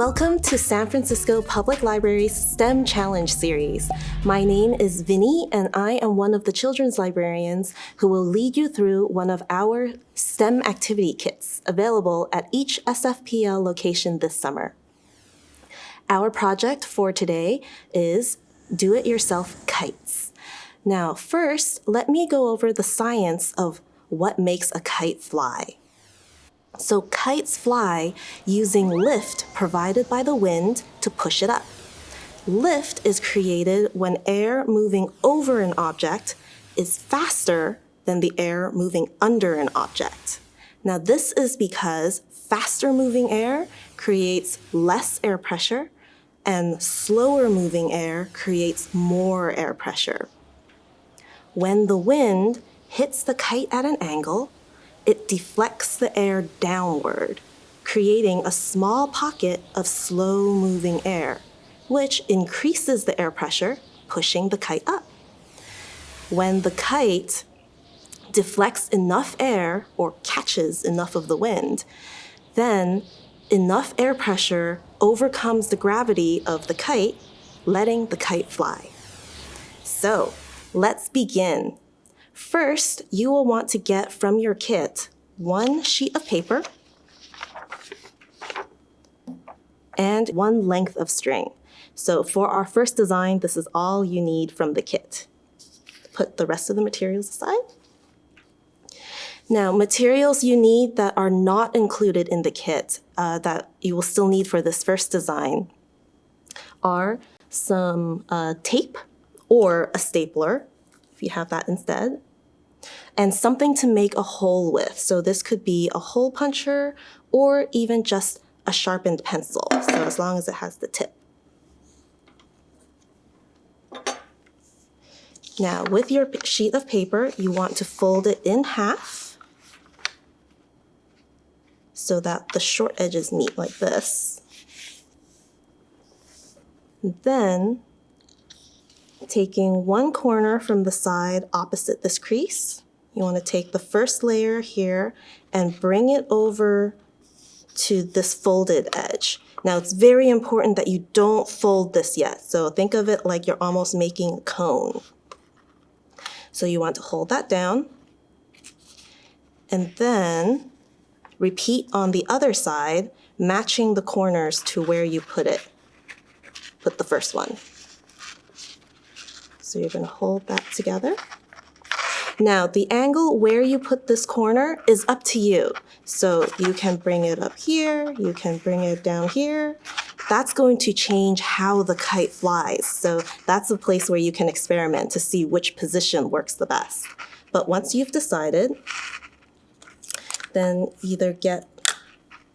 Welcome to San Francisco Public Library's STEM Challenge series. My name is Vinny, and I am one of the children's librarians who will lead you through one of our STEM activity kits available at each SFPL location this summer. Our project for today is Do-It-Yourself Kites. Now, first, let me go over the science of what makes a kite fly. So kites fly using lift provided by the wind to push it up. Lift is created when air moving over an object is faster than the air moving under an object. Now this is because faster moving air creates less air pressure and slower moving air creates more air pressure. When the wind hits the kite at an angle, it deflects the air downward, creating a small pocket of slow moving air, which increases the air pressure, pushing the kite up. When the kite deflects enough air or catches enough of the wind, then enough air pressure overcomes the gravity of the kite, letting the kite fly. So let's begin First, you will want to get from your kit one sheet of paper and one length of string. So for our first design, this is all you need from the kit. Put the rest of the materials aside. Now, materials you need that are not included in the kit uh, that you will still need for this first design are some uh, tape or a stapler, if you have that instead, and something to make a hole with. So this could be a hole puncher or even just a sharpened pencil. So as long as it has the tip. Now with your sheet of paper, you want to fold it in half so that the short edges meet like this. Then taking one corner from the side opposite this crease, you want to take the first layer here and bring it over to this folded edge. Now it's very important that you don't fold this yet. So think of it like you're almost making a cone. So you want to hold that down and then repeat on the other side, matching the corners to where you put it, put the first one. So you're gonna hold that together. Now the angle where you put this corner is up to you. So you can bring it up here, you can bring it down here. That's going to change how the kite flies. So that's a place where you can experiment to see which position works the best. But once you've decided, then either get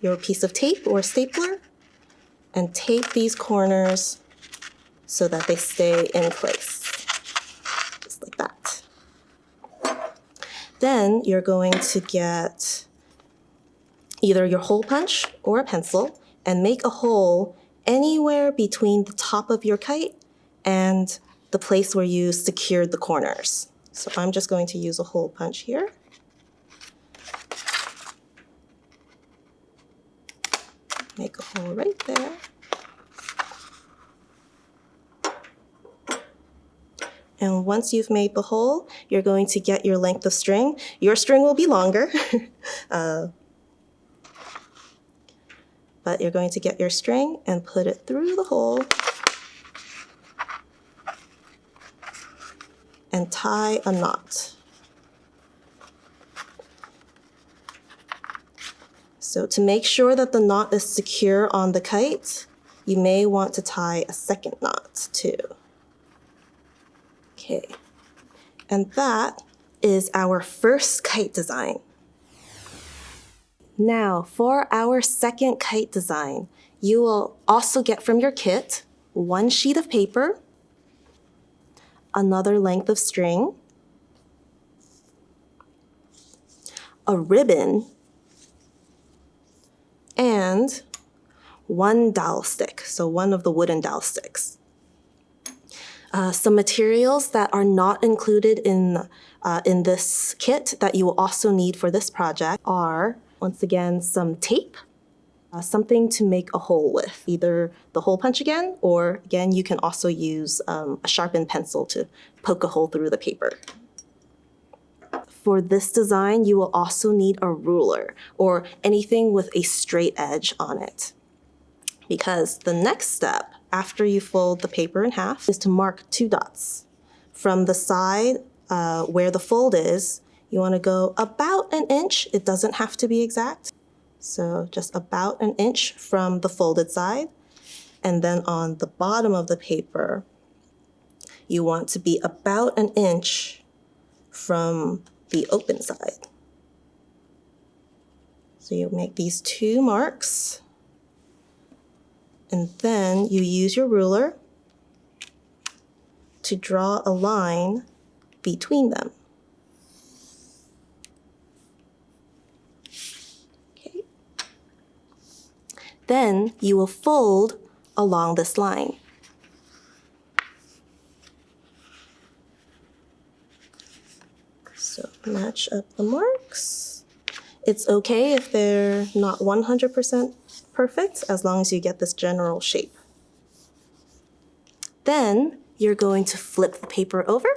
your piece of tape or stapler and tape these corners so that they stay in place. Then you're going to get either your hole punch or a pencil and make a hole anywhere between the top of your kite and the place where you secured the corners. So I'm just going to use a hole punch here. Make a hole right there. And once you've made the hole, you're going to get your length of string. Your string will be longer, uh, but you're going to get your string and put it through the hole and tie a knot. So to make sure that the knot is secure on the kite, you may want to tie a second knot too. Okay, and that is our first kite design. Now, for our second kite design, you will also get from your kit one sheet of paper, another length of string, a ribbon, and one dowel stick, so one of the wooden dowel sticks. Uh, some materials that are not included in, uh, in this kit that you will also need for this project are, once again, some tape, uh, something to make a hole with, either the hole punch again, or again, you can also use um, a sharpened pencil to poke a hole through the paper. For this design, you will also need a ruler or anything with a straight edge on it. Because the next step after you fold the paper in half is to mark two dots. From the side uh, where the fold is, you want to go about an inch. It doesn't have to be exact. So just about an inch from the folded side. And then on the bottom of the paper, you want to be about an inch from the open side. So you make these two marks. And then you use your ruler to draw a line between them. Okay. Then you will fold along this line. So match up the marks. It's okay if they're not 100% perfect as long as you get this general shape. Then you're going to flip the paper over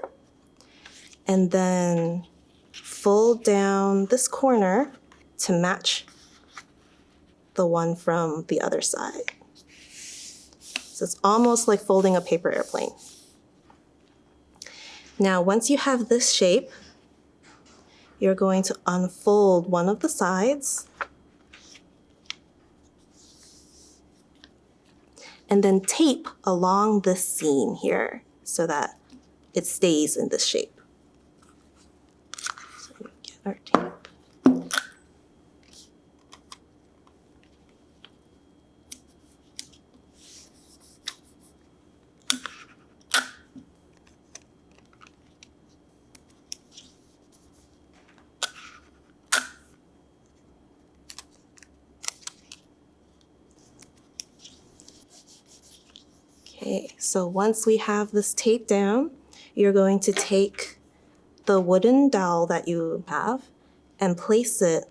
and then fold down this corner to match the one from the other side. So it's almost like folding a paper airplane. Now, once you have this shape, you're going to unfold one of the sides and then tape along the seam here so that it stays in this shape. So we get our tape. Okay, so once we have this tape down, you're going to take the wooden dowel that you have and place it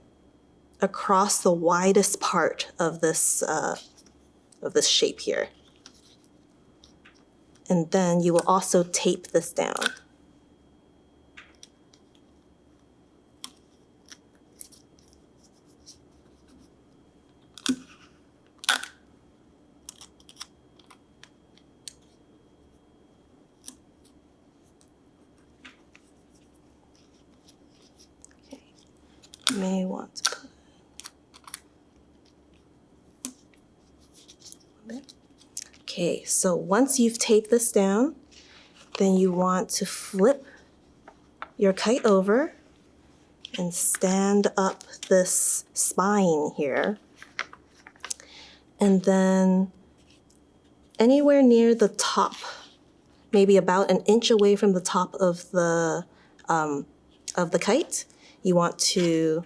across the widest part of this, uh, of this shape here. And then you will also tape this down. May want to put Okay, so once you've taped this down, then you want to flip your kite over and stand up this spine here. And then anywhere near the top, maybe about an inch away from the top of the, um, of the kite, you want to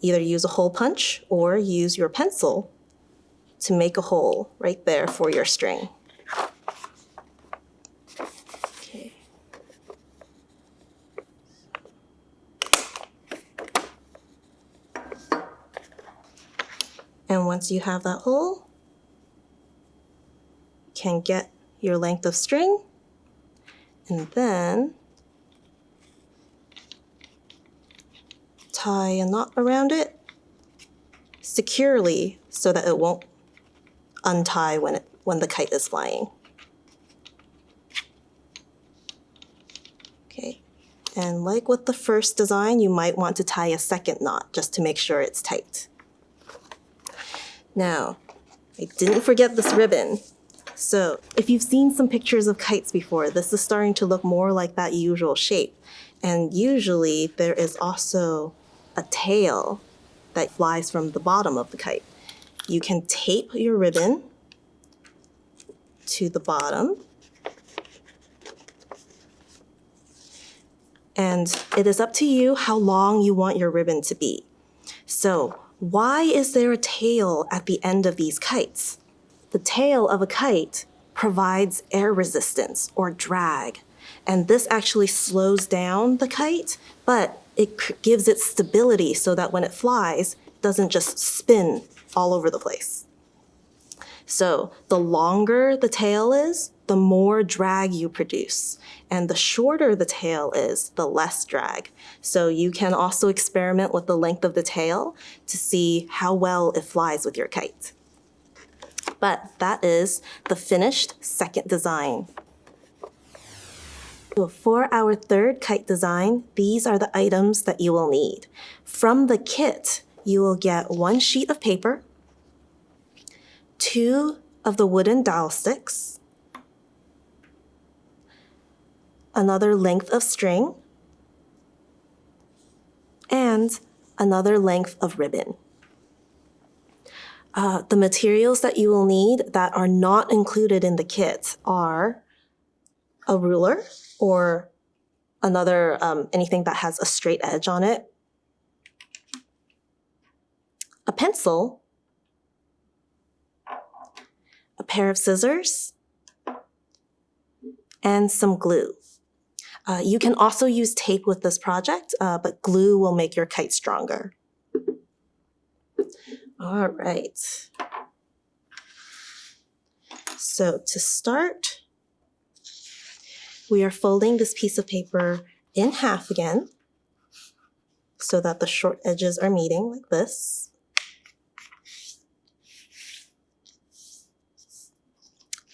either use a hole punch or use your pencil to make a hole right there for your string. Okay. And once you have that hole, you can get your length of string and then tie a knot around it securely so that it won't untie when, it, when the kite is flying. Okay, and like with the first design, you might want to tie a second knot just to make sure it's tight. Now, I didn't forget this ribbon. So if you've seen some pictures of kites before, this is starting to look more like that usual shape. And usually there is also a tail that flies from the bottom of the kite. You can tape your ribbon to the bottom. And it is up to you how long you want your ribbon to be. So why is there a tail at the end of these kites? The tail of a kite provides air resistance or drag. And this actually slows down the kite, but it gives it stability so that when it flies, it doesn't just spin all over the place. So the longer the tail is, the more drag you produce. And the shorter the tail is, the less drag. So you can also experiment with the length of the tail to see how well it flies with your kite. But that is the finished second design. For our third kite design, these are the items that you will need. From the kit, you will get one sheet of paper, two of the wooden dowel sticks, another length of string, and another length of ribbon. Uh, the materials that you will need that are not included in the kit are a ruler or another um, anything that has a straight edge on it, a pencil, a pair of scissors, and some glue. Uh, you can also use tape with this project, uh, but glue will make your kite stronger. All right. So to start, we are folding this piece of paper in half again so that the short edges are meeting like this.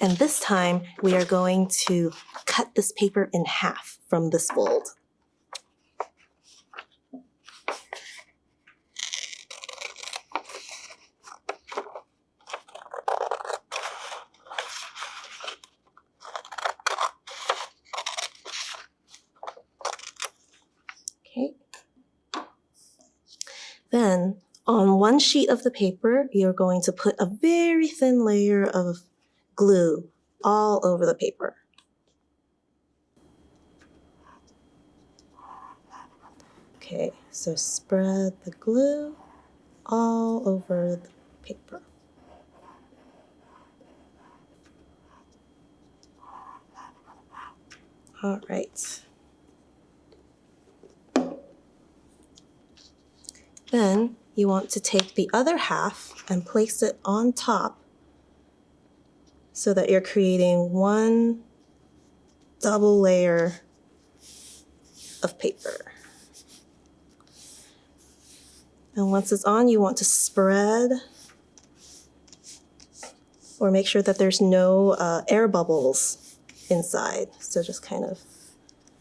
And this time we are going to cut this paper in half from this fold. On one sheet of the paper, you're going to put a very thin layer of glue all over the paper. Okay, so spread the glue all over the paper. All right. Then you want to take the other half and place it on top so that you're creating one double layer of paper. And once it's on, you want to spread or make sure that there's no uh, air bubbles inside. So just kind of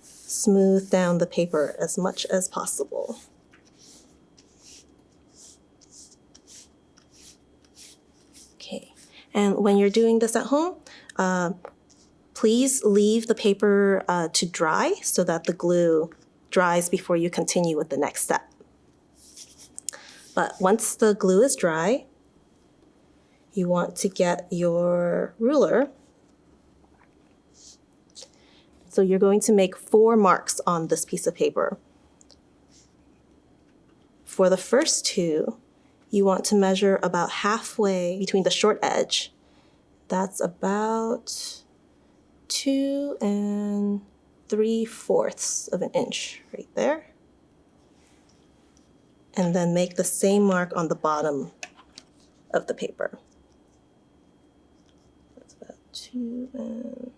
smooth down the paper as much as possible. Okay, and when you're doing this at home, uh, please leave the paper uh, to dry so that the glue dries before you continue with the next step. But once the glue is dry, you want to get your ruler. So you're going to make four marks on this piece of paper. For the first two, you want to measure about halfway between the short edge. That's about two and three fourths of an inch right there. And then make the same mark on the bottom of the paper. That's about two and,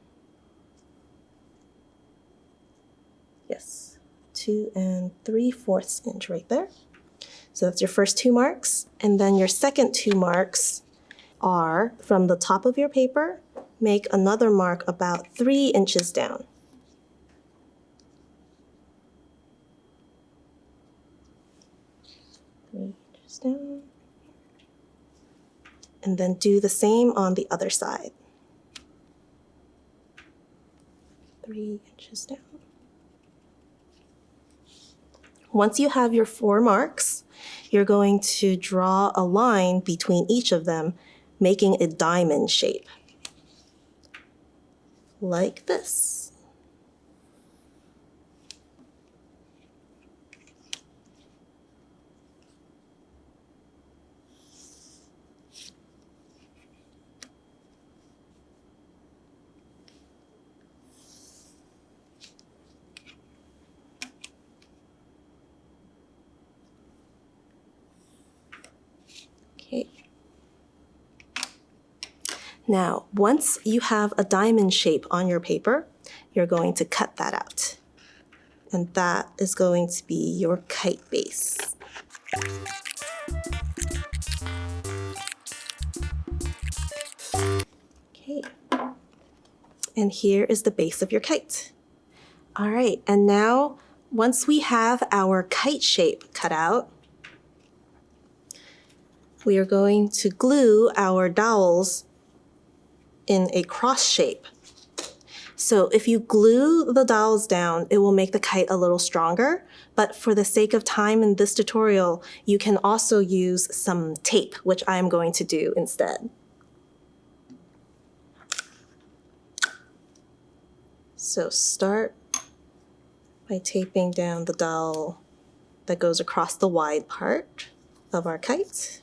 yes, two and three fourths inch right there. So that's your first two marks. And then your second two marks are from the top of your paper, make another mark about three inches down. Three inches down. And then do the same on the other side. Three inches down. Once you have your four marks, you're going to draw a line between each of them, making a diamond shape. Like this. Okay. Now, once you have a diamond shape on your paper, you're going to cut that out. And that is going to be your kite base. Okay. And here is the base of your kite. All right, and now once we have our kite shape cut out, we are going to glue our dowels in a cross shape. So if you glue the dowels down, it will make the kite a little stronger. But for the sake of time in this tutorial, you can also use some tape, which I'm going to do instead. So start by taping down the dowel that goes across the wide part of our kite.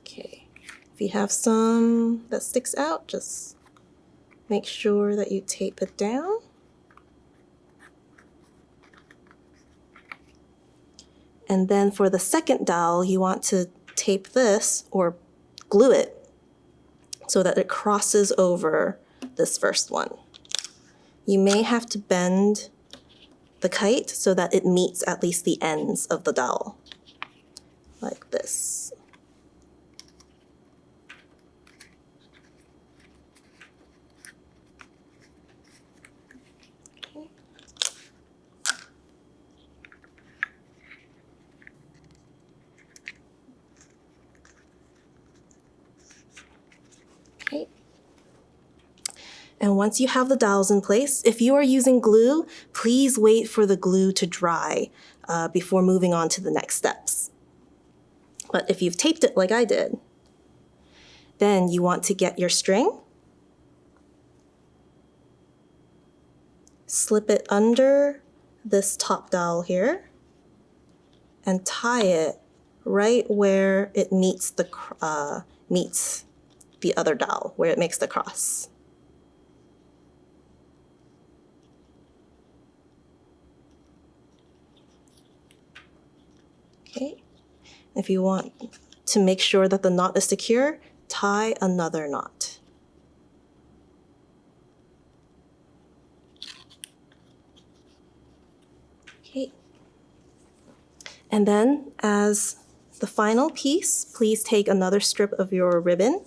Okay, if you have some that sticks out, just make sure that you tape it down. And then for the second dowel, you want to tape this or glue it so that it crosses over this first one. You may have to bend the kite so that it meets at least the ends of the dowel, like this. Okay. And once you have the dowels in place, if you are using glue, please wait for the glue to dry uh, before moving on to the next steps. But if you've taped it like I did, then you want to get your string, slip it under this top dowel here, and tie it right where it meets the uh, meets the other dowel, where it makes the cross. Okay, if you want to make sure that the knot is secure, tie another knot. Okay, and then as the final piece, please take another strip of your ribbon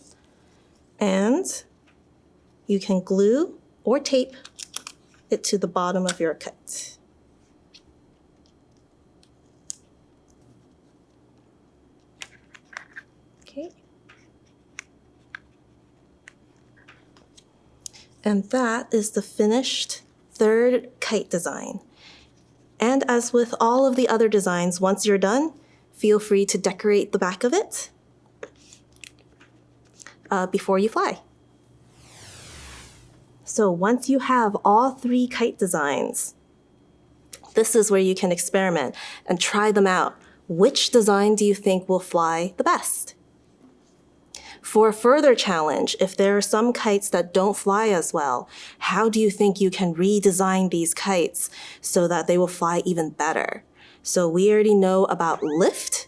and you can glue or tape it to the bottom of your cut. And that is the finished third kite design. And as with all of the other designs, once you're done, feel free to decorate the back of it uh, before you fly. So once you have all three kite designs, this is where you can experiment and try them out. Which design do you think will fly the best? For a further challenge, if there are some kites that don't fly as well, how do you think you can redesign these kites so that they will fly even better? So we already know about lift,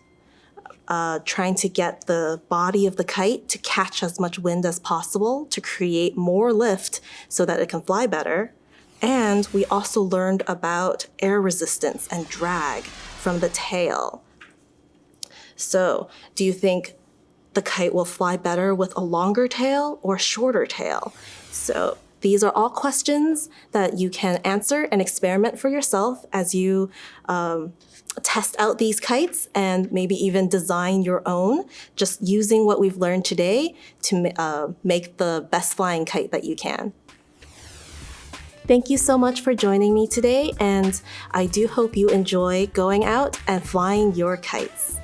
uh, trying to get the body of the kite to catch as much wind as possible to create more lift so that it can fly better. And we also learned about air resistance and drag from the tail. So do you think the kite will fly better with a longer tail or shorter tail? So these are all questions that you can answer and experiment for yourself as you um, test out these kites and maybe even design your own, just using what we've learned today to uh, make the best flying kite that you can. Thank you so much for joining me today, and I do hope you enjoy going out and flying your kites.